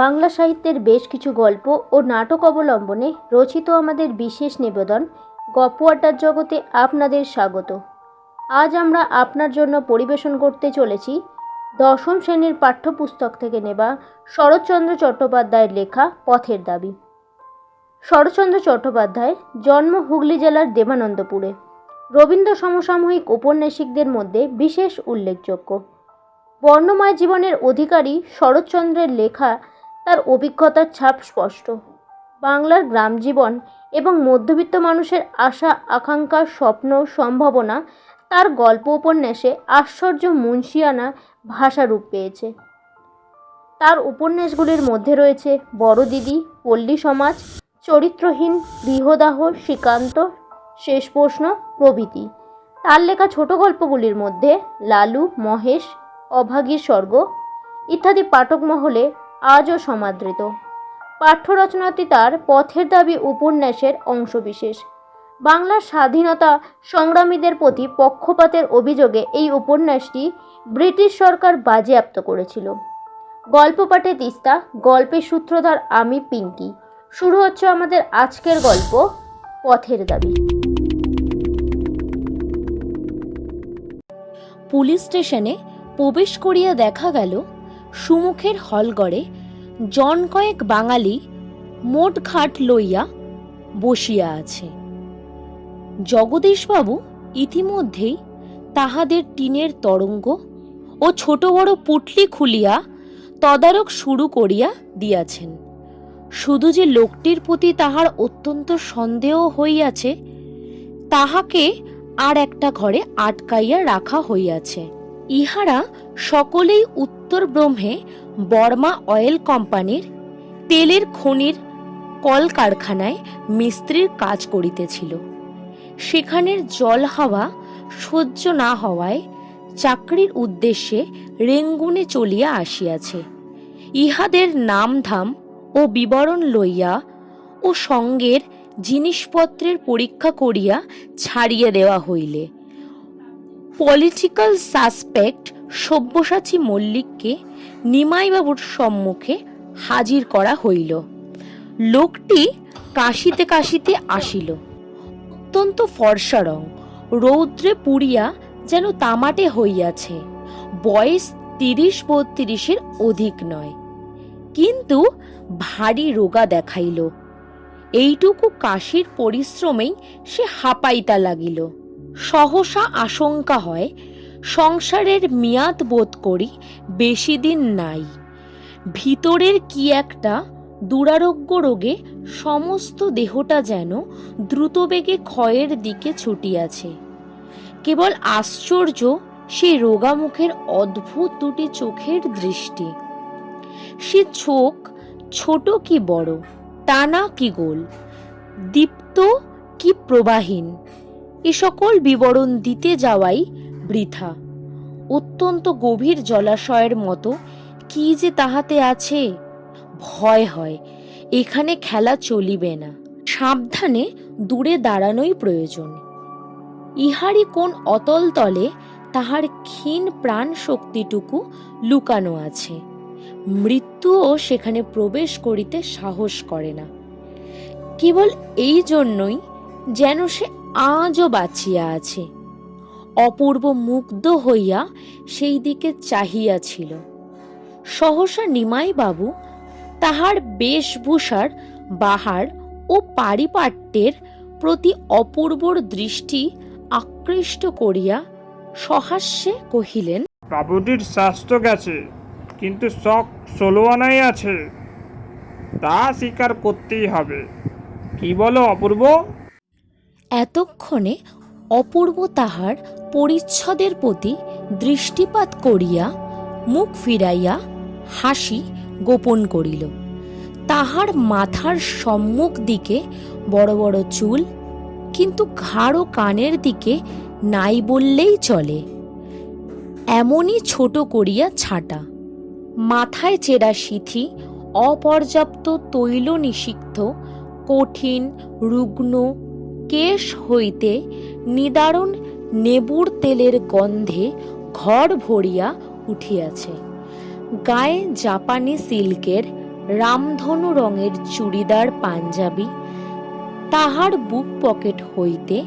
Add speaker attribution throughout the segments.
Speaker 1: বাংলা সাহিত্যের বেশ কিছু গল্প ও নাটক অবলম্বনে রচিত আমাদের বিশেষ নিবেদন গপ্প আড্ডার জগতে আপনাদের স্বাগত। আজ আমরা আপনার জন্য পরিবেশন করতে চলেছি দশম শ্রেণির পাঠ্যপুস্তক থেকে নেওয়া শরৎচন্দ্র চট্টোপাধ্যায়ের লেখা পথের দাবি। শরৎচন্দ্র চট্টোপাধ্যায় জন্ম হুগলি জেলার দেবানন্দপুরে। রবীন্দ্র সমসাময়িক ঔপন্যাসিকদের মধ্যে বিশেষ উল্লেখযোগ্য। বর্ণময় জীবনের অধিকারী শরৎচন্দ্রের লেখা তার অভিজ্ঞতার ছাপ স্পষ্ট। বাংলার গ্রাম জীবন এবং মধ্যবিত্ত মানুষের আশা, আকাঙ্ক্ষা, স্বপ্ন, সম্ভাবনা তার গল্প উপন্যাসে আশ্চর্য মুন্সিয়ানা ভাষারূপ পেয়েছে। তার উপন্যাসগুলির মধ্যে রয়েছে বড় দিদি পল্লী সমাজ, চরিত্রহীন, গৃহদাহ, শ্রীকান্ত, শেষ প্রশ্ন, প্রভৃতি। তার লেখা ছোট গল্পগুলির মধ্যে লালু, মহেশ, অভাগীর স্বর্গ ইত্যাদি পাঠক মহলে আজও সমাদৃত। পাঠ্য রচনাটি তার পথের দাবি উপন্যাসের অংশবিশেষ। বাংলার স্বাধীনতা সংগ্রামীদের প্রতি পক্ষপাতের অভিযোগে এই উপন্যাসটি ব্রিটিশ সরকার বাজেয়াপ্ত করেছিল। গল্প পাঠে তিস্তা, গল্পের সূত্রধার আমি পিঙ্কি। শুরু হচ্ছে আমাদের আজকের গল্প, পথের দাবি।
Speaker 2: পুলিশ স্টেশনে প্রবেশ করিয়া দেখা গেল সুমুখের হলগড়ে জন কয়েক বাঙালি মোট ঘাট লইয়া বসিয়া আছে। জগদীশবাবু ইতিমধ্যেই তাহাদের টিনের তরঙ্গ ও ছোট বড় পুটলি খুলিয়া তদারক শুরু করিয়া দিয়াছেন। শুধু যে লোকটির প্রতি তাহার অত্যন্ত সন্দেহ হইয়াছে, তাহাকে আর একটা ঘরে আটকাইয়া রাখা হইয়াছে। ইহারা সকলেই উত্তর ব্রহ্মে বর্মা অয়েল কোম্পানির তেলের খনির কলকারখানায় মিস্ত্রির কাজ করিতেছিল। সেখানের জল হাওয়া সহ্য না হওয়ায় চাকরির উদ্দেশ্যে রেঙ্গুনে চলিয়া আসিয়াছে। ইহাদের নামধাম ও বিবরণ লইয়া ও সঙ্গের জিনিসপত্রের পরীক্ষা করিয়া ছাড়িয়ে দেওয়া হইলে। পলিটিক্যাল সাসপেক্ট সব্যসাচী মল্লিককে নিমাইবাবুর সম্মুখে হাজির করা হইল। লোকটি কাশিতে কাশিতে আসিল। অত্যন্ত ফর্সা রং রৌদ্রে পুড়িয়া যেন তামাটে হইয়াছে। বয়স তিরিশ বত্রিশের অধিক নয়। কিন্তু ভারী রোগা দেখাইল। এইটুকু কাশির পরিশ্রমেই সে হাঁপাইতা লাগিল। সহসা আশঙ্কা হয় সংসারের মেয়াদ বোধ করি বেশি দিন নাই। ভিতরের কি একটা দুরারোগ্য রোগে সমস্ত দেহটা যেন দ্রুতবেগে ক্ষয়ের দিকে ছুটিয়াছে। কেবল আশ্চর্য সেই রোগামুখের অদ্ভুত দুটি চোখের দৃষ্টি। সে চোখ ছোট কি বড় টানা কি গোল, দীপ্ত কি প্রবাহীন, এ সকল বিবরণ দিতে যাওয়াই বৃথা। অত্যন্ত গভীর জলাশয়ের মতো কি যে তাহাতে আছে? ভয় হয়, এখানে খেলা চলিবে না। সাবধানে দূরে দাঁড়ানোই প্রয়োজন। ইহারই কোন অতল তলে তাহার ক্ষীণ প্রাণ শক্তিটুকু লুকানো আছে। মৃত্যুও সেখানে প্রবেশ করিতে সাহস করে না। কেবল এই জন্যই যেন সে আজও বাঁচিয়া আছে। অপূর্ব মুগ্ধ হইয়া সেই দিকে চাহিয়াছিল। সহসা নিমাই বাবু তাহার বেশভূষার বাহার ও পারিপাট্যের প্রতি অপূর্বর দৃষ্টি আকৃষ্ট করিয়া সহাস্যে কহিলেন
Speaker 3: বাবুটির স্বাস্থ্য গেছে কিন্তু শখ ষোলো আনাই আছে। তা স্বীকার করতেই হবে। কি বলো অপূর্ব?
Speaker 2: এতক্ষণে অপূর্ব তাহার পরিচ্ছদের প্রতি দৃষ্টিপাত করিয়া মুখ ফিরাইয়া হাসি গোপন করিল। তাহার মাথার সম্মুখ দিকে বড় বড় চুল, কিন্তু ঘাড় কানের দিকে নাই বললেই চলে। এমনই ছোট করিয়া ছাটা। মাথায় চেরা সিথি, অপর্যাপ্ত তৈল নিষিক্ত, কঠিন, রুগ্ন কেশ হইতে নিদারুণ নেবুর তেলের গন্ধে ঘর ভরিয়া উঠিয়াছে। গায়ে জাপানি সিল্কের রামধনু রঙের চুড়িদার পাঞ্জাবি, তাহার বুক পকেট হইতে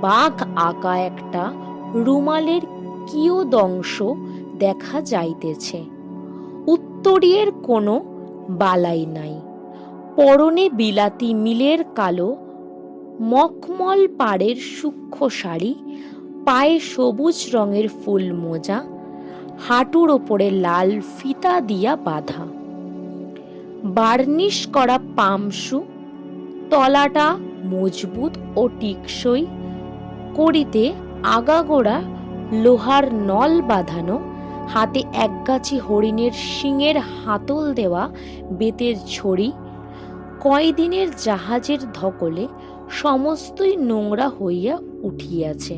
Speaker 2: বাঘ আঁকা একটা রুমালের কিয়দংশ দেখা যাইতেছে। উত্তরীয়ের কোনো বালাই নাই। পরনে বিলাতি মিলের কালো মখমল পাড়ের সূক্ষ্ম শাড়ি, পায়ে সবুজ রঙের ফুল মোজা, হাঁটুর ওপরে লাল ফিতা দিয়া বাঁধা। বার্নিশ করা পামসু তলাটা মজবুত ও টিকসই করিতে আগাগোড়া লোহার নল বাঁধানো, হাতে একগাছি হরিণের শিঙের হাতল দেওয়া বেতের ছড়ি, কয়দিনের জাহাজের ধকলে সমস্তই নোংরা হইয়া উঠিয়াছে।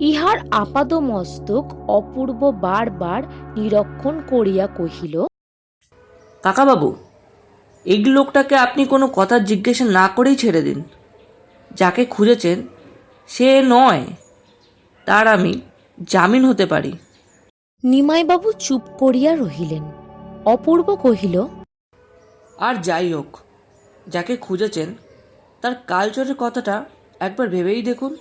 Speaker 2: ইহার আপাদ মস্তক অপূর্ব বারবার নিরীক্ষণ করিয়া কহিল
Speaker 4: কাকাবাবু এই লোকটাকে আপনি কোনো কথা জিজ্ঞাসা না করেই ছেড়ে দিন। যাকে খুঁজেছেন সে নয় তার আমি জামিন হতে পারি।
Speaker 2: নিমাইবাবু চুপ করিয়া রহিলেন। অপূর্ব কহিল
Speaker 4: আর যাই হোক যাকে খুঁজেছেন তার কালচরের কথাটা একবার ভেবেই দেখুন।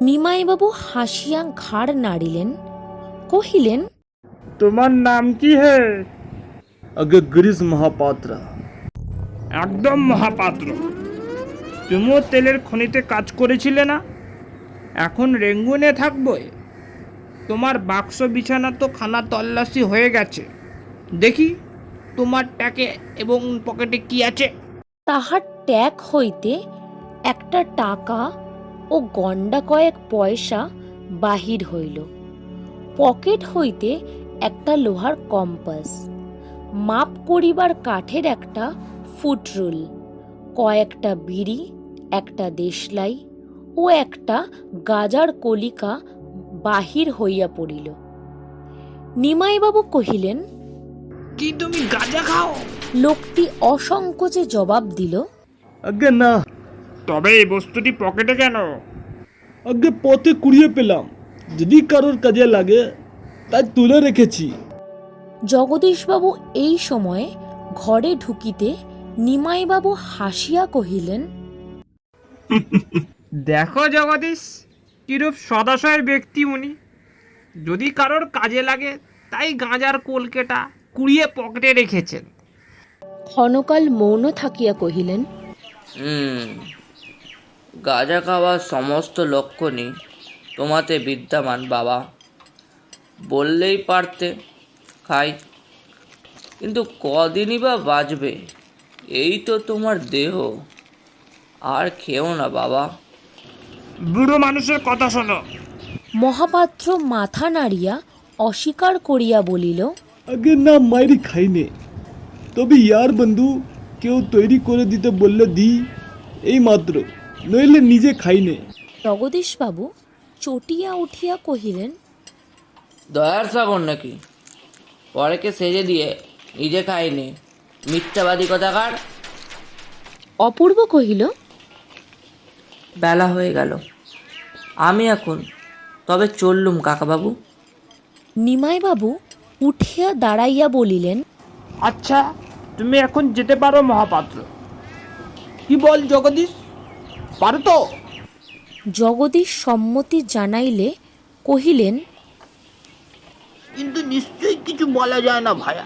Speaker 2: নিমাইবাবু হাসিয়া ঘাড় নাড়িলেন কহিলেন
Speaker 3: তোমার নাম কি হে?
Speaker 5: আগে গিরিশ মহাপাত্র।
Speaker 3: একদম মহাপাত্র। তুমিও তেলের খনিতে কাজ করেছিলে না? এখন রেঙ্গুনে থাকবে। তোমার বাক্স বিছানা তো খানা তল্লাশি হয়ে গেছে। দেখি তোমার ট্যাকে এবং পকেটে কি আছে?
Speaker 2: তাহার ট্যাগ হইতে একটা টাকা ও গন্ডা কয়েক পয়সা বাহির হইল। পকেট হইতে একটা লোহার কম্পাস। মাপ করিবার কাঠের একটা ফুটরুল কয়েকটা বিড়ি একটা দেশলাই ও একটা গাজার কলিকা বাহির হইয়া পড়িল। নিমাইবাবু কহিলেন
Speaker 3: কি তুমি গাঁজা খাও?
Speaker 2: লোকটি অসংকোচে জবাব দিল
Speaker 5: আগে না।
Speaker 3: তবে এই বস্তুটি পকেটে কেন?
Speaker 5: আগে পথে কুড়িয়ে পেলাম। যদি কারোর কাজে লাগে তাই তুলে রেখেছি।
Speaker 2: জগদীশবাবু এই সময়ে ঘরে ঢুকিতে নিমাইবাবু হাসিয়া কহিলেন
Speaker 3: দেখো জগদীশ কিরূপ সদাশয়ের ব্যক্তি উনি। যদি কারোর কাজে লাগে তাই গাঁজার কলকেটা কুড়িয়ে পকেটে রেখেছেন।
Speaker 2: ক্ষণকাল মৌন থাকিয়া কহিলেন
Speaker 4: গাঁজা খাওয়ার সমস্ত লক্ষণই তোমাতে বিদ্যমান বাবা। বললেই পারতে খাই। কিন্তু কদিনই বা বাঁচবে এই তো তোমার দেহ। আর খেও না বাবা।
Speaker 3: বুড়ো মানুষের কথা শোনো।
Speaker 2: মহাপাত্র মাথা নাড়িয়া অস্বীকার করিয়া বলিল
Speaker 5: আগে না মাইরি খাইনে তবে ইয়ার বন্ধু কেউ তৈরি করে দিতে বললে দি এই মাত্র নইলে নিজে খাইনে
Speaker 2: জগদীশবাবু চটিয়া উঠিয়া কহিলেন
Speaker 4: দয়ার সাগর নাকি? পরেকে সেজে দিয়ে নিজে খাইনি মিথ্যাবাদী কথাকার?
Speaker 2: অপূর্ব কহিল
Speaker 4: বেলা হয়ে গেল। আমি এখন তবে চললুম কাকাবাবু।
Speaker 2: নিমাইবাবু উঠিয়া দাঁড়াইয়া বলিলেন
Speaker 3: আচ্ছা তুমি এখন যেতে পারো মহাপাত্র। কি বল জগদীশ? পারো তো?
Speaker 2: জগদীশ সম্মতি জানাইলে কহিলেন
Speaker 6: কিন্তু নিশ্চয়ই কিছু বলা যায় না ভায়া।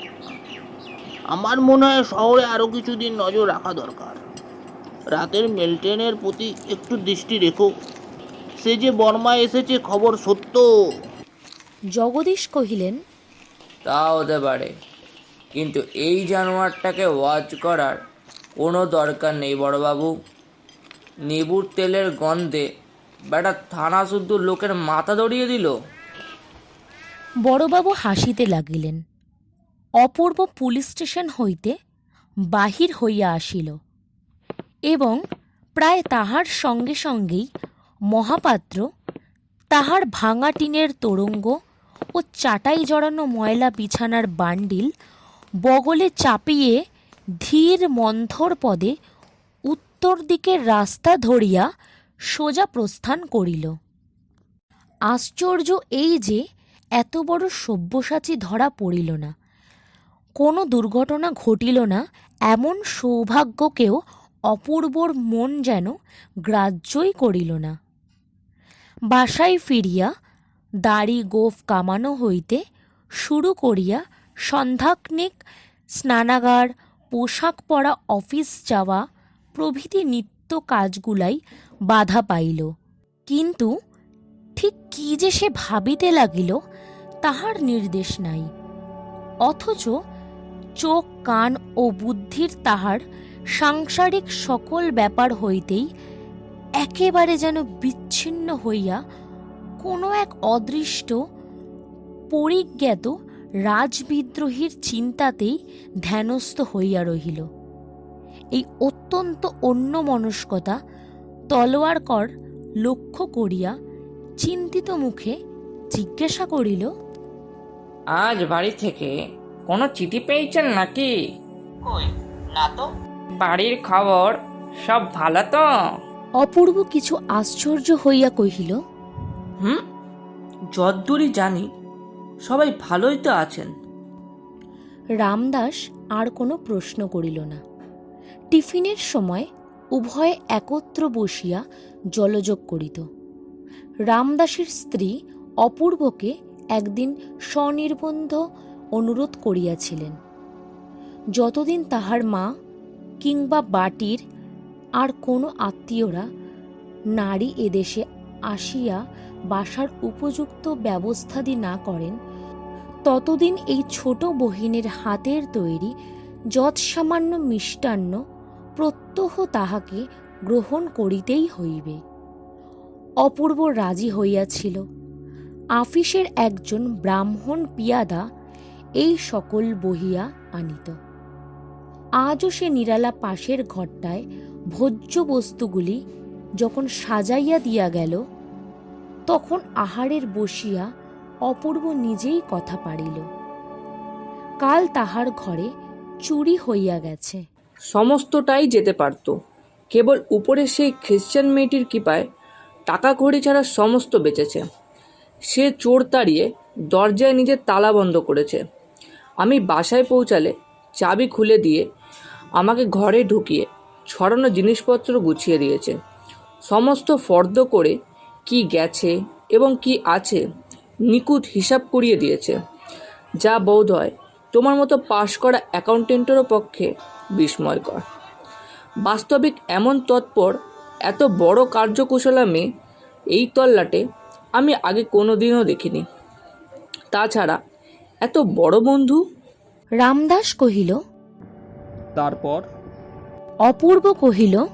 Speaker 6: আমার মনে হয় শহরে আরও কিছুদিন নজর রাখা দরকার। রাতের মেলটেনের প্রতি একটু দৃষ্টি রেখো। সে যে বর্মায় এসেছে খবর সত্য।
Speaker 2: জগদীশ কহিলেন
Speaker 4: তা হতে পারে। কিন্তু এই জানোয়ারটাকে ওয়াচ করার কোনো দরকার নেই, বড়বাবু। নেবুর তেলের গন্ধে বেটা থানা শুদ্ধ লোকের মাথা দড়িয়ে দিল।
Speaker 2: বড়বাবু হাসিতে লাগিলেন। অপূর্ব পুলিশ স্টেশন হইতে বাহির হইয়া আসিল এবং প্রায় তাহার সঙ্গে সঙ্গেই মহাপাত্র তাহার ভাঙা টিনের তোরঙ্গ ও চাটাই জড়ানো ময়লা বিছানার বান্ডিল বগলে চাপিয়ে ধীর মন্থর পদে উত্তর দিকের রাস্তা ধরিয়া সোজা প্রস্থান করিল। আশ্চর্য এই যে এত বড় সব্যসাচী ধরা পড়িল না। কোনো দুর্ঘটনা ঘটিল না, এমন সৌভাগ্যকেও অপূর্বর মন যেন গ্রাহ্যই করিল না। বাসায় ফিরিয়া দাড়ি গোফ কামানো হইতে শুরু করিয়া সন্ধ্যাকনিক স্নানাগার, পোশাক পরা অফিস যাওয়া, প্রভৃতি নিত্য কাজগুলাই বাধা পাইল। কিন্তু ঠিক কি যে সে ভাবিতে লাগিল, তাহার নির্দেশ নাই। অথচ চোখ, কান ও বুদ্ধির তাহার সাংসারিক সকল ব্যাপার হইতেই একেবারে যেন বিচ্ছিন্ন হইয়া কোনো এক অদৃষ্ট, পরিজ্ঞাত রাজবিদ্রোহীর চিন্তাতেই ধ্যানস্থ হইয়া রহিল। এই অত্যন্ত অন্য অন্যমনস্কতা তলোয়ারকর লক্ষ্য করিয়া চিন্তিত মুখে জিজ্ঞাসা করিল
Speaker 7: আজ বাড়ি থেকে কোনো চিঠি পেয়েছেন নাকি?
Speaker 6: কই না তো।
Speaker 7: বাড়ির খবর সব ভালো তো?
Speaker 2: অপূর্ব কিছু আশ্চর্য হইয়া কহিল
Speaker 7: হুম যদ্দূরই জানি সবাই ভালোই তো আছেন।
Speaker 2: রামদাস আর কোনো প্রশ্ন করিল না। টিফিনের সময় উভয়ে একত্র বসিয়া জলযোগ করিত। রামদাসের স্ত্রী অপূর্বকে একদিন স্বনির্বন্ধ অনুরোধ করিয়াছিলেন। যতদিন তাহার মা কিংবা বাটির আর কোনো আত্মীয়রা নারী এদেশে আসিয়া বাসার উপযুক্ত ব্যবস্থাদি না করেন ততদিন এই ছোট বহিনের হাতের তৈরি যৎসামান্য মিষ্টান্ন প্রত্যহ তাহাকে গ্রহণ করিতেই হইবে। অপূর্ব রাজি হইয়াছিল। আফিসের একজন ব্রাহ্মণ পিয়াদা এই সকল বহিয়া আনিত। আজও সে নিরালা পাশের ঘরটায় ভোজ্য বস্তুগুলি যখন সাজাইয়া দিয়া গেল, তখন আহারের বসিয়া অপূর্ব নিজেই কথা পারিল। কাল তাহার ঘরে চুরি হইয়া গেছে।
Speaker 4: সমস্তটাই যেতে পারত। কেবল উপরে সেই খ্রিশ্চান মেয়েটির কৃপায় টাকা কড়ি ছাড়া সমস্ত বেঁচেছে। সে চোর তাড়িয়ে দরজায় নিজের তালা বন্ধ করেছে। আমি বাসায় পৌঁছালে চাবি খুলে দিয়ে আমাকে ঘরে ঢুকিয়ে ছড়ানো জিনিসপত্র গুছিয়ে দিয়েছে। সমস্ত ফর্দ করে কি গেছে এবং কি আছে নিকুত হিসাব করিয়ে দিয়েছে। যা বোধ হয় তোমার মতো পাশ করা অ্যাকাউন্টেন্টেরও পক্ষে বিস্ময়কর। বাস্তবিক এমন তৎপর এত বড় কার্যকুশলা মেয়ে এই তল্লাটে আমি আগে কোনো দিনও দেখিনি। তাছাড়া এত বড় বন্ধু?
Speaker 2: রামদাস কহিল
Speaker 3: তারপর?
Speaker 2: অপূর্ব কহিল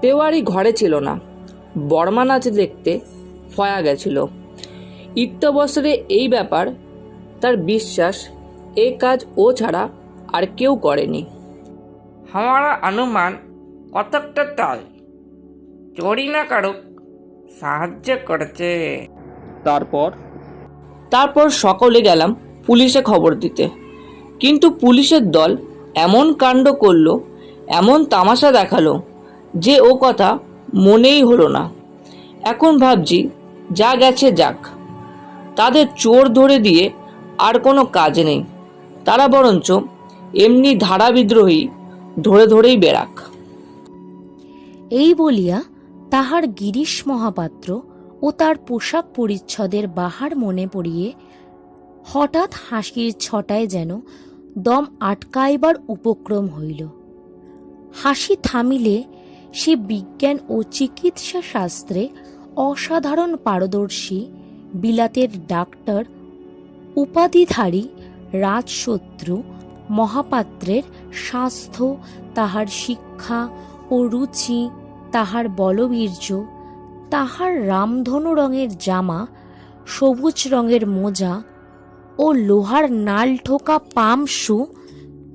Speaker 4: তেওয়ারি ঘরে ছিল না। বর্মা নাচ দেখতে ফয়া গেছিল। ইত্যবসরে এই ব্যাপার তার বিশ্বাস এ কাজ ও ছাড়া আর কেউ করেনি
Speaker 7: हमारा अनुमान কতকটা তাই চোরি না কারুক সাহায্য করছে
Speaker 3: তারপর
Speaker 4: তারপর সকলে গেলাম পুলিশে খবর দিতে কিন্তু পুলিশের দল এমন কাণ্ড করলো এমন তামাশা দেখালো যে ও কথা মনেই হলো না এখন ভাবছি যা গেছে যাক তাদের চোর ধরে দিয়ে আর কোনো কাজ নেই। তারা বরঞ্চ এমনি ধারা বিদ্রোহী ধরে ধরেই বেরাক।
Speaker 2: এই বলিয়া তাহার গিরিশ মহাপাত্র ও তার পোশাক পরিচ্ছদের বাহার মনে পড়িয়ে হঠাৎ হাসির ছটায় যেন দম আটকাইবার উপক্রম হইল। হাসি থামিলে সে বিজ্ঞান ও চিকিৎসা শাস্ত্রে অসাধারণ পারদর্শী বিলাতের ডাক্তার, উপাধিধারী, রাজশত্রু, মহাপাত্রের স্বাস্থ্য, তাহার শিক্ষা ও রুচি, তাহার বলবীর্য, তাহার রামধনু রঙের জামা, সবুজ রঙের মোজা ও লোহার নাল ঠোকা পামসু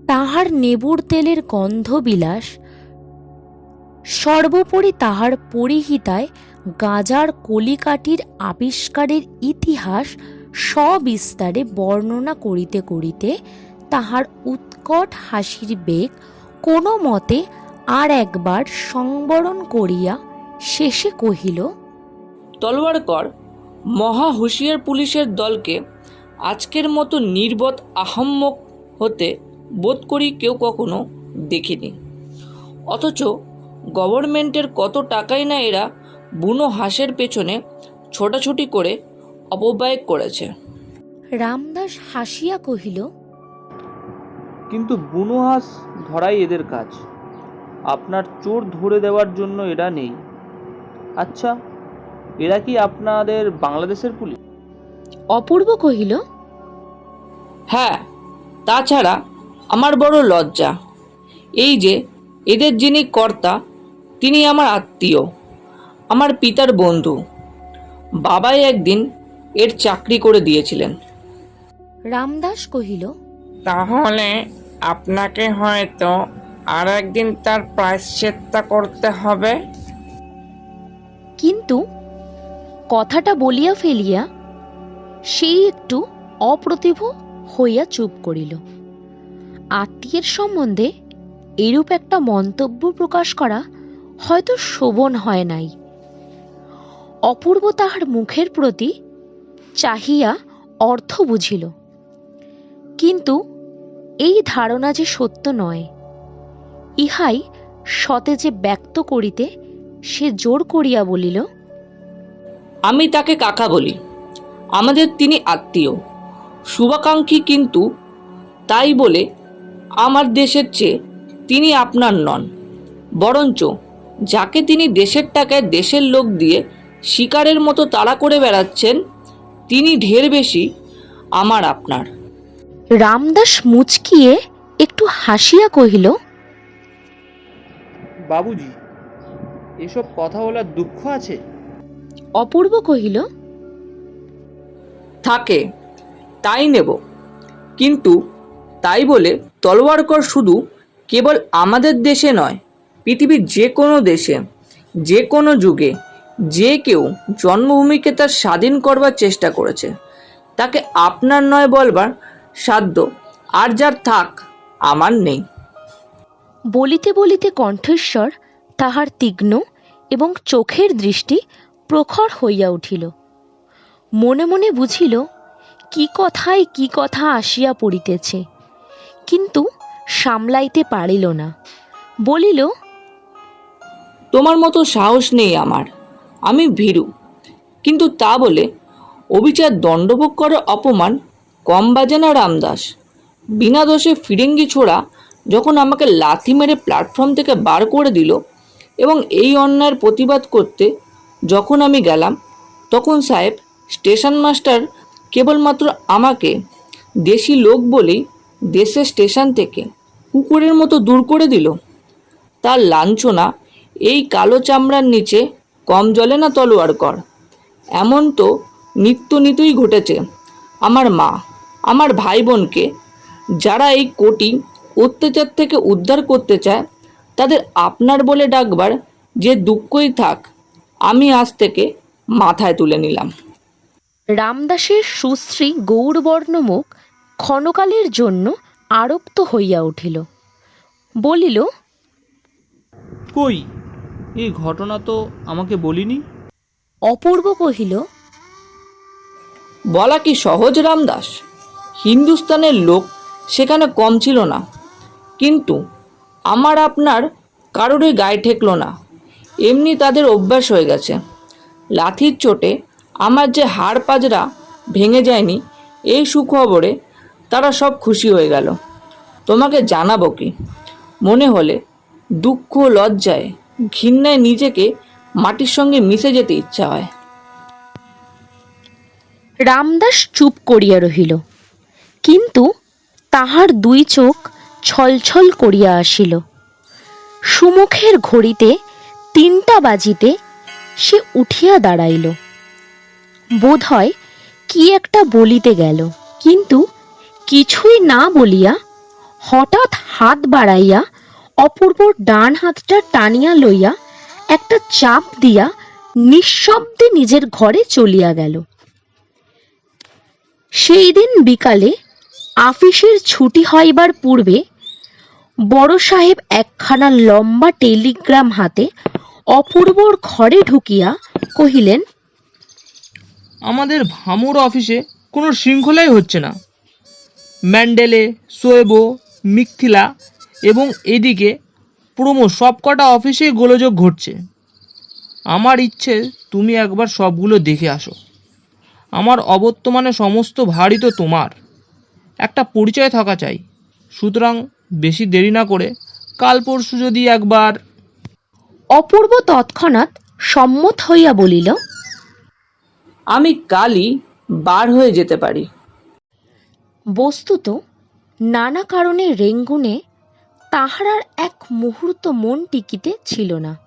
Speaker 2: তাহার নেবুর তেলের গন্ধবিলাস, সর্বোপরি তাহার পরিহিতায় গাজার কলিকাটির আবিষ্কারের ইতিহাস সবিস্তারে বর্ণনা করিতে করিতে তাহার উৎকট হাসির বেগ কোনো মতে আর একবার সংবরণ করিয়া শেষে কহিল
Speaker 4: তলোয়ারকর মহা হুঁশিয়ার পুলিশের দলকে আজকের মতো নির্বোধ আহম্মক হতে বোধ করি কেউ কখনো দেখিনি। অথচ গভর্নমেন্টের কত টাকাই না এরা বুনো হাঁসের পেছনে ছোটাছুটি করে অপব্যয় করেছে।
Speaker 2: রামদাস হাসিয়া কহিল
Speaker 8: কিন্তু বুনো হাঁস ধরাই এদের কাজ। আপনার চোর ধরে দেওয়ার জন্য এরা নেই। আচ্ছা এরা কি আপনাদের বাংলাদেশের পুলিশ?
Speaker 2: অপূর্ব কহিল
Speaker 4: হ্যাঁ তাছাড়া আমার বড় লজ্জা। এই যে এদের যিনি কর্তা তিনি আমার আত্মীয়। আমার পিতার বন্ধু। বাবাই একদিন এর চাকরি করে দিয়েছিলেন।
Speaker 2: রামদাস কহিল
Speaker 3: তাহলে আপনাকে হয়তো আর একদিন তার প্রায়শ্চিত্ত করতে হবে।
Speaker 2: কিন্তু কথাটা বলিয়া ফেলিয়া সেই একটু অপ্রতিভ হইয়া চুপ করিল। আত্মীয়ের সম্বন্ধে এরূপ একটা মন্তব্য প্রকাশ করা হয়তো শোভন হয় নাই। অপূর্ব তাহার মুখের প্রতি চাহিয়া অর্থ বুঝিল। কিন্তু এই ধারণা যে সত্য নয়, ইহাই সতেজে ব্যক্ত করিতে সে জোর করিয়া বলিল,
Speaker 4: আমি তাকে কাকা বলি। আমাদের তিনি আত্মীয়। শুভাকাঙ্ক্ষী কিন্তু তাই বলে আমার দেশের চেয়ে তিনি আপনার নন। বরঞ্চ যাকে তিনি দেশের টাকায় দেশের লোক দিয়ে শিকারের মতো তাড়া করে বেড়াচ্ছেন তিনি ঢের বেশি আমার আপনার।
Speaker 2: রামদাস মুচকিয়ে একটু হাসিয়া কহিল
Speaker 8: বাবুজি এসব কথা বলার দুঃখ আছে?
Speaker 2: অপূর্ব কহিল
Speaker 4: থাকে তাই নেব। কিন্তু তাই বলে তলোয়ারকর শুধু কেবল আমাদের দেশে নয় পৃথিবীর যে কোনো দেশে যে কোনো যুগে যে কেউ জন্মভূমিকে তার স্বাধীন করবার চেষ্টা করেছে তাকে আপনার নয় বলবার সাধ্য আর যার থাক আমার নেই।
Speaker 2: বলিতে বলিতে কণ্ঠস্বর তাহার তীক্ষ্ণ এবং চোখের দৃষ্টি প্রখর হইয়া উঠিল। মনে মনে বুঝিল কি কথায় কি কথা আসিয়া পড়িতেছে কিন্তু সামলাইতে পারিল না। বলিল
Speaker 4: তোমার মতো সাহস নেই আমার। আমি ভীরু। কিন্তু তা বলে অবিচার দণ্ডভোগ করার অপমান কম বাজে না রামদাস। বিনা দোষে ফিরিঙ্গি ছোড়া যখন আমাকে লাথি মেরে প্ল্যাটফর্ম থেকে বার করে দিল এবং এই অন্যায়ের প্রতিবাদ করতে যখন আমি গেলাম, তখন সাহেব স্টেশন মাস্টার কেবলমাত্র আমাকে দেশি লোক বলেই দেশের স্টেশন থেকে কুকুরের মতো দূর করে দিল। তার লাঞ্ছনা এই কালো চামড়ার নিচে কম জলে না তলোয়ার কর? এমন তো নিত্য নিতই ঘটেছে। আমার মা আমার ভাই বোনকে যারা এই কোটি অত্যাচার থেকে উদ্ধার করতে চায় তাদের আপনার বলে ডাকবার যে দুঃখই থাক আমি আজ থেকে মাথায় তুলে নিলাম।
Speaker 2: রামদাসের সুশ্রী গৌরবর্ণ মুখ ক্ষণকালের জন্য আরক্ত হইয়া উঠিল। বলিল
Speaker 8: কই? এই ঘটনা তো আমাকে বলিনি।
Speaker 2: অপূর্ব কহিল
Speaker 4: বলা কি সহজ রামদাস? হিন্দুস্তানের লোক সেখানে কম ছিল না। কিন্তু আমার আপনার কারোরই গায়ে ঠেকলো না। এমনি তাদের অভ্যাস হয়ে গেছে। লাথির চোটে আমার যে হাড় পাজরা ভেঙে যায়নি এই সুখবরে তারা সব খুশি হয়ে গেল। তোমাকে জানাব কি? মনে হলে দুঃখ লজ্জায় ঘৃণায় নিজেকে মাটির সঙ্গে মিশে যেতে ইচ্ছা হয়।
Speaker 2: রামদাস চুপ করিয়া রহিল। কিন্তু তাহার দুই চোখ ছলছল করিয়া আসিল। সুমুখের ঘড়িতে তিনটা বাজিতে সে উঠিয়া দাঁড়াইল। বোধ হয় কি একটা বলিতে গেল, কিন্তু কিছুই না বলিয়া হঠাৎ হাত বাড়াইয়া অপূর্বর ডান হাতটা টানিয়া লইয়া একটা চাপ দিয়া নিঃশব্দে নিজের ঘরে চলিয়া গেল। সেই দিন বিকালে আফিসের ছুটি হইবার পূর্বে বড় সাহেব একখানা লম্বা টেলিগ্রাম হাতে অপূর্বর ঘরে ঢুকিয়া কহিলেন,
Speaker 8: আমাদের ভামুর অফিসে কোনো শৃঙ্খলাই হচ্ছে না। ম্যান্ডেলে, সোয়েবো
Speaker 3: মিথিলা এবং এদিকে প্রমো সব কটা অফিসেই গোলযোগ ঘটছে। আমার ইচ্ছে তুমি একবার সবগুলো দেখে আসো। আমার অবর্তমানে সমস্ত ভারই তো তোমার। একটা পরিচয় থাকা চাই। সুতরাং বেশি দেরি না করে কাল পরশু যদি একবার।
Speaker 2: অপূর্ব তৎক্ষণাৎ সম্মত হইয়া বলিল
Speaker 4: আমি কালই বার হয়ে যেতে পারি।
Speaker 2: বস্তুত নানা কারণে রেঙ্গুনে তাহার আর এক মুহূর্ত মন টিকিতে ছিল না।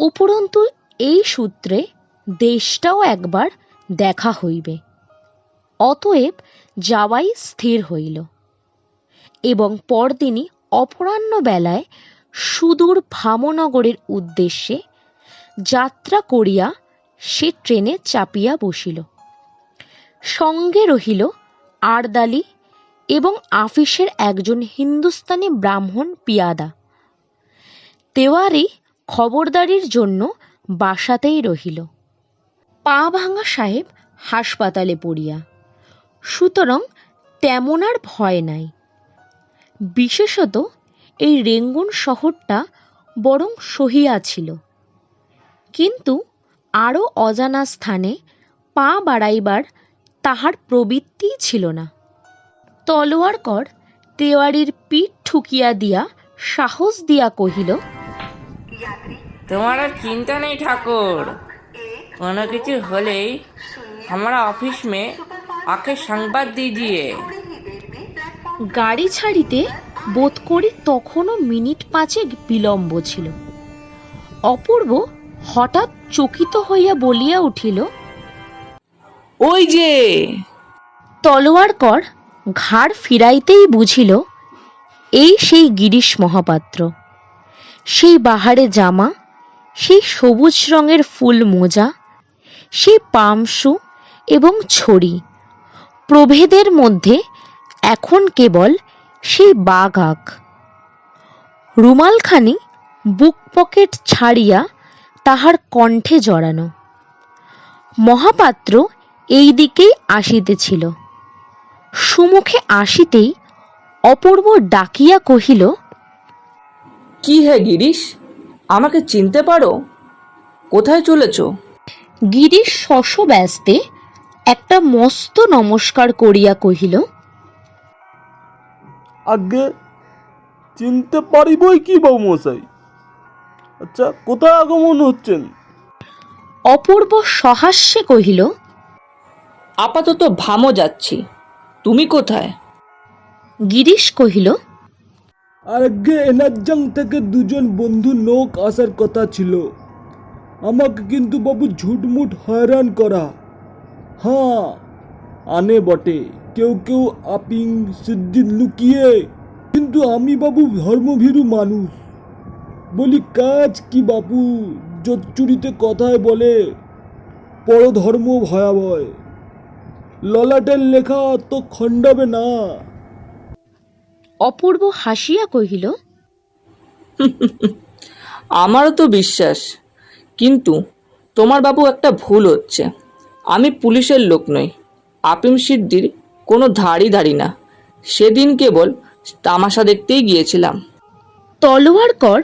Speaker 2: উপরন্তু এই সূত্রে দেশটাও একবার দেখা হইবে। অতএব যাওয়াই স্থির হইল। এবং পরদিনই অপরাহ্ন বেলায় সুদূর ভামনগরের উদ্দেশ্যে যাত্রা করিয়া সে ট্রেনে চাপিয়া বসিল। সঙ্গে রহিল আরদালি এবং আফিসের একজন হিন্দুস্তানি ব্রাহ্মণ পিয়াদা। তেওয়ারি খবরদারির জন্য বাসাতেই রহিল। পা ভাঙা সাহেব হাসপাতালে পড়িয়া। সুতরাং তেমন আর ভয় নাই। বিশেষত এই রেঙ্গুন শহরটা বরং সহিয়া ছিল। কিন্তু আরও অজানা স্থানে পা বাড়াইবার তাহার প্রবৃত্তিই ছিল না। তলোয়ার কর তেওয়ারির পিঠ ঠুকিয়া দিয়া সাহস দিয়া কহিল
Speaker 7: তোমার আর চিন্তা নেই ঠাকুর। কোনো কিছু হলেই আমরা অফিস মে আকে সংবাদ দিয়ে
Speaker 2: গাড়ি ছাড়িতে বোধ করি তখনও মিনিট পাঁচেক বিলম্ব ছিল। অপূর্ব হঠাৎ চকিত হইয়া বলিয়া উঠিল
Speaker 4: ওই যে!
Speaker 2: তলোয়ার কর ঘাড় ফিরাইতেই বুঝিল, এই সেই গিরিশ মহাপাত্র। সেই বাহারে জামা, সেই সবুজ রঙের ফুল মোজা, সেই পামসু এবং ছড়ি। প্রভেদের মধ্যে এখন কেবল সেই বাঘ আঁক রুমালখানি বুক পকেট ছাড়িয়া তাহার কণ্ঠে জড়ানো। মহাপাত্র এই দিকেই আসিতেছিল। সুমুখে আসিতেই অপূর্ব ডাকিয়া কহিল
Speaker 4: কি হে গিরিশ? আমাকে চিনতে পারো? কোথায় চলেছ?
Speaker 2: গিরিশ শশ ব্যস্তে একটা মস্ত নমস্কার করিয়া কহিল
Speaker 5: আগে চিনতে পারিবই কি বাবু মশাই আচ্ছা কোথায় আগমন হচ্ছেন?
Speaker 2: অপূর্ব সহাস্যে কহিল
Speaker 4: আপাতত ভামো যাচ্ছি। তুমি কোথায়?
Speaker 2: গিরিশ কহিল
Speaker 5: আর আগে এনার্জাং থেকে দুজন বন্ধু নৌক আসার কথা ছিল। আমাকে কিন্তু বাবু ঝুটমুট হয়রান করা। হ্যাঁ আনে বটে কেউ কেউ আপিং সিদ্দিন লুকিয়ে কিন্তু আমি বাবু ধর্মভীরু মানুষ। বলি কাজ কি বাবু জোচ্চুরিতে কথায় বলে পরধর্ম ভয়াবয়। ললাটের লেখা তো খণ্ডাবে না।
Speaker 2: অপূর্ব হাসিয়া কহিল
Speaker 4: আমারও তো বিশ্বাস কিন্তু তোমার বাবু একটা ভুল হচ্ছে। আমি পুলিশের লোক নই আপিম সিদ্ধির কোনো ধারই ধারি না। সেদিন কেবল তামাশা দেখতেই গিয়েছিলাম।
Speaker 2: তলোয়ার কর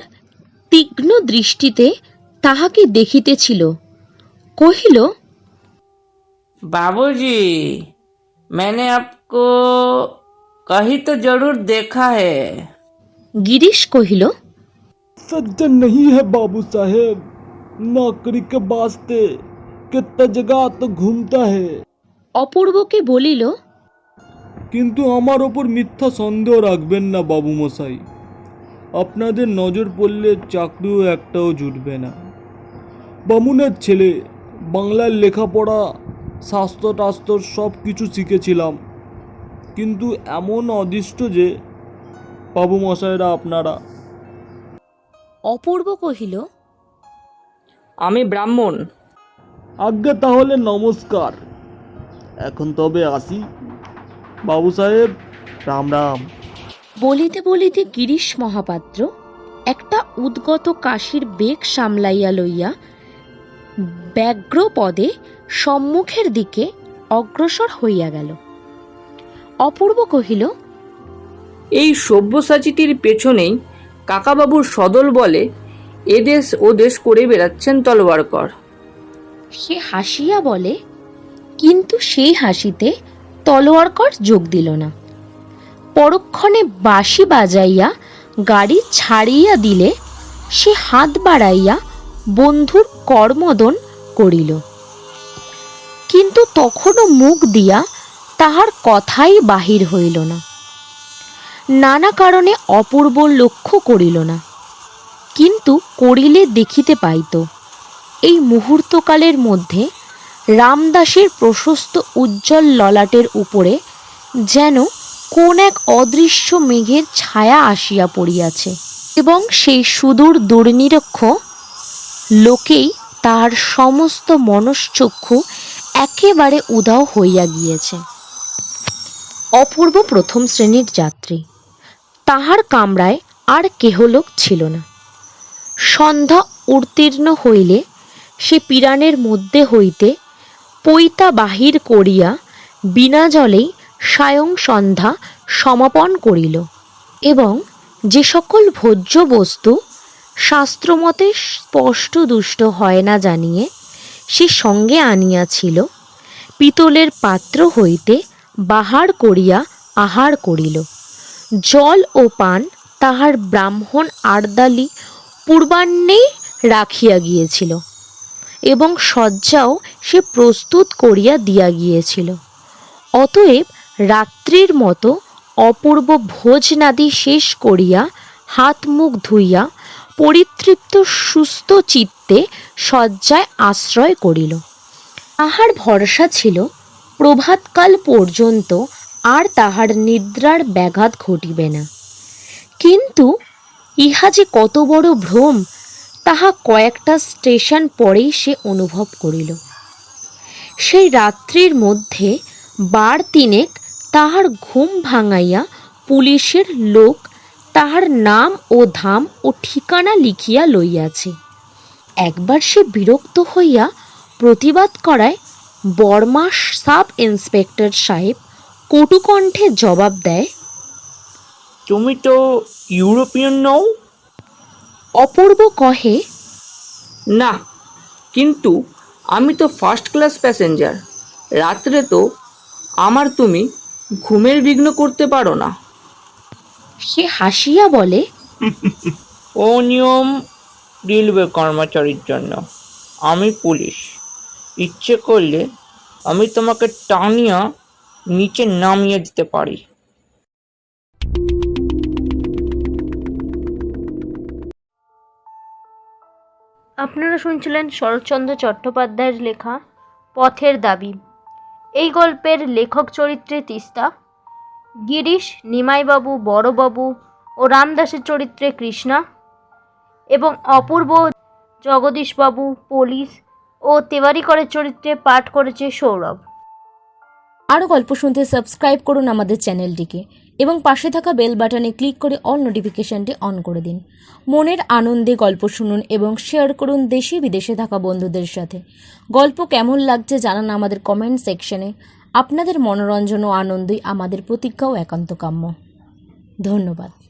Speaker 2: তীক্ষ্ণ দৃষ্টিতে তাহাকে দেখিতেছিল। কহিল
Speaker 7: बाबूजी मैंने आपको कहीं तो जरूर देखा है
Speaker 2: গিরিশ কহিল
Speaker 5: सज्जन नहीं है बाबू साहेब नौकरी के वास्ते कितना जगह तो घूमता है
Speaker 2: অপূর্বকে বলিল
Speaker 5: কিন্তু আমার ওপর মিথ্যা সন্দেহ রাখবেন না বাবু মশাই আপনাদের নজর পড়লে চাকরিও একটাও জুটবে না বামুনের ছেলে বাংলার লেখাপড়া শাস্ত্র টাস্ত্র সব কিছু শিখেছিলাম। কিন্তু এমন অদৃষ্ট যে বাবু মশাইরা আপনারা।
Speaker 2: অপূর্ব কহিল
Speaker 4: আমি ব্রাহ্মণ।
Speaker 5: আজ্ঞা তাহলে নমস্কার। এখন তবে আসি। বাবু সাহেব রাম রাম।
Speaker 2: বলিতে বলিতে গিরিশ মহাপাত্র একটা উদ্গত কাশির বেগ সামলাইয়া লইয়া ব্যগ্র পদে সম্মুখের দিকে অগ্রসর হইয়া গেল। অপূর্ব কহিল
Speaker 4: এই সব্যসাচীটির পেছনেই কাকাবাবুর সদল বলে এদেশ ও দেশ করে বেড়াচ্ছেন তলোয়ারকর।
Speaker 2: সে হাসিয়া বলে কিন্তু সেই হাসিতে তলোয়ারকর যোগ দিল না। পরক্ষণে বাঁশি বাজাইয়া গাড়ি ছাড়িয়া দিলে সে হাত বাড়াইয়া বন্ধুর করমদন করিল। কিন্তু তখনও মুখ দিয়া তাহার কথাই বাহির হইল না। নানা কারণে অপূর্ব লক্ষ্য করিল না। কিন্তু করিলে দেখিতে পাইত, এই মুহূর্তকালের মধ্যে রামদাসের প্রশস্ত উজ্জ্বল ললাটের উপরে যেন কোন এক অদৃশ্য মেঘের ছায়া আসিয়া পড়িয়াছে এবং সেই সুদূর দুর্নিরক্ষ লোকেই তাহার সমস্ত মনশ্চক্ষু একেবারে উধাও হইয়া গিয়েছে। অপূর্ব প্রথম শ্রেণির যাত্রী। তাহার কামরায় আর কেহলোক ছিল না। সন্ধ্যা উত্তীর্ণ হইলে সে পিরানের মধ্যে হইতে পৈতা বাহির করিয়া বিনা জলেই সায়ং সন্ধ্যা সমাপন করিল এবং যে সকল ভোজ্য বস্তু শাস্ত্রমতে স্পষ্ট দুষ্ট হয় না জানিয়ে সে সঙ্গে আনিয়াছিল, পিতলের পাত্র হইতে বাহার করিয়া আহার করিল। জল ও পান তাহার ব্রাহ্মণ আর্দালি পূর্বাহ্নেই রাখিয়া গিয়েছিল এবং শয্যাও সে প্রস্তুত করিয়া দিয়া গিয়েছিল। অতএব রাত্রির মতো অপূর্ব ভোজনাদি শেষ করিয়া হাত মুখ ধুইয়া পরিতৃপ্ত সুস্থ চিত্তে শয্যায় আশ্রয় করিল। তাহার ভরসা ছিল, প্রভাতকাল পর্যন্ত আর তাহার নিদ্রার ব্যাঘাত ঘটিবে না। কিন্তু ইহা যে কত বড় ভ্রম, তাহা কয়েকটা স্টেশন পরেই সে অনুভব করিল। সেই রাত্রির মধ্যে বার তিনেক তাহার ঘুম ভাঙাইয়া পুলিশের লোক তাহার নাম ও ধাম ও ঠিকানা লিখিয়া লইয়াছে। একবার সে বিরক্ত হইয়া প্রতিবাদ করায় বর্মাস সাব ইন্সপেক্টর সাহেব কটুকণ্ঠে জবাব দেয়
Speaker 4: তুমি তো ইউরোপিয়ান নও?
Speaker 2: অপূর্ব কহে
Speaker 4: না কিন্তু আমি তো ফার্স্ট ক্লাস প্যাসেঞ্জার রাত্রে তো আমার তুমি ঘুমের বিঘ্ন করতে পারো না।
Speaker 2: সে হাসিয়া বলে
Speaker 4: ও নিয়ম রেলওয়ে কর্মচারীর জন্য। আমি পুলিশ। ইচ্ছে করলে আমি তোমাকে টানিয়া নিচে নামিয়ে দিতে পারি।
Speaker 1: আপনারা শুনছিলেন শরৎচন্দ্র চট্টোপাধ্যায়ের লেখা পথের দাবি। এই গল্পের লেখক চরিত্রে তিস্তা। গিরিশ, নিমাইবাবু, বড়বাবু ও রামদাসের চরিত্রে কৃষ্ণা। এবং অপূর্ব জগদীশবাবু, পুলিশ ও তেওয়ারিকরের চরিত্রে পাঠ করেছে সৌরভ।
Speaker 2: আরও গল্প শুনতে সাবস্ক্রাইব করুন আমাদের চ্যানেলটিকে এবং পাশে থাকা বেল বাটনে ক্লিক করে অল নোটিফিকেশনটি অন করে দিন। মনের আনন্দে গল্প শুনুন এবং শেয়ার করুন দেশে বিদেশে থাকা বন্ধুদের সাথে। গল্প কেমন লাগছে জানান আমাদের কমেন্ট সেকশনে। আপনাদের মনোরঞ্জন ও আনন্দই আমাদের প্রতিজ্ঞা ও একান্ত কাম্য। ধন্যবাদ।